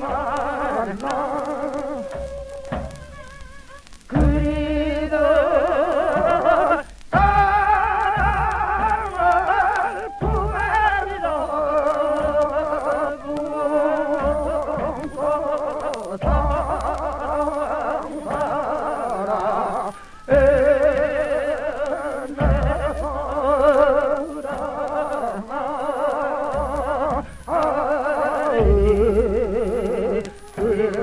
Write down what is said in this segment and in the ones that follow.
tomorrow.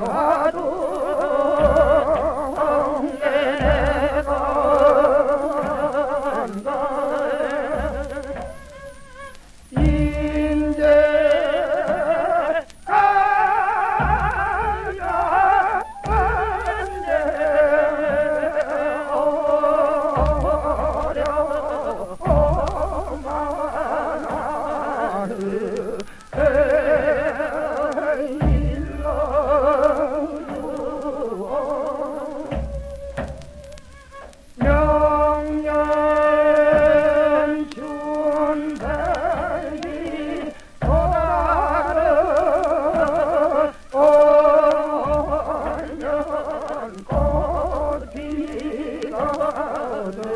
아,